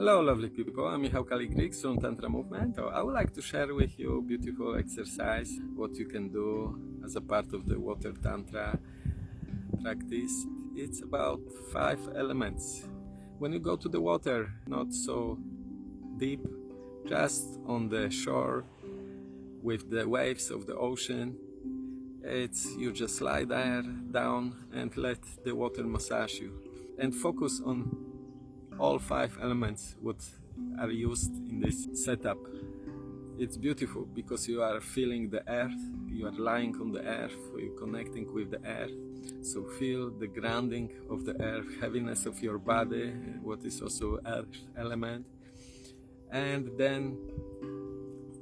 Hello lovely people, I'm Michał Kaligrik from Tantra Movement. I would like to share with you beautiful exercise, what you can do as a part of the Water Tantra practice. It's about five elements. When you go to the water, not so deep, just on the shore with the waves of the ocean, it's you just lie there down and let the water massage you and focus on all five elements what are used in this setup. It's beautiful because you are feeling the earth you are lying on the earth you're connecting with the earth. So feel the grounding of the earth heaviness of your body what is also earth element. And then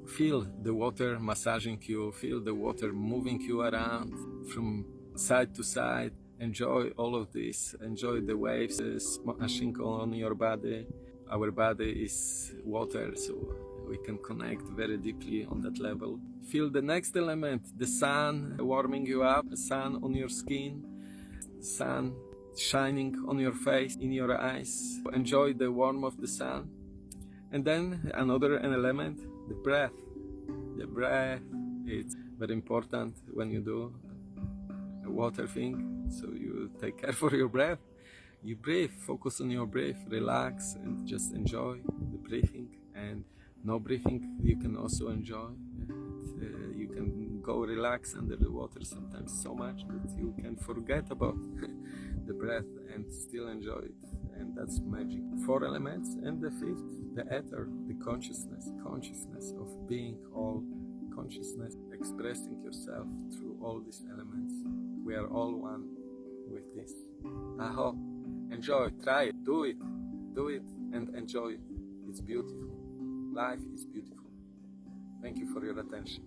feel the water massaging you, feel the water moving you around from side to side. Enjoy all of this, enjoy the waves smashing on your body. Our body is water, so we can connect very deeply on that level. Feel the next element, the sun warming you up, sun on your skin, sun shining on your face, in your eyes. Enjoy the warmth of the sun. And then another element, the breath. The breath it's very important when you do water thing. So you take care for your breath. You breathe, focus on your breath, relax and just enjoy the breathing. And no breathing you can also enjoy. And, uh, you can go relax under the water sometimes so much that you can forget about the breath and still enjoy it and that's magic four elements and the fifth the ether the consciousness consciousness of being all consciousness expressing yourself through all these elements we are all one with this. I hope enjoy try it do it do it and enjoy. It it's beautiful. Life is beautiful. Thank you for your attention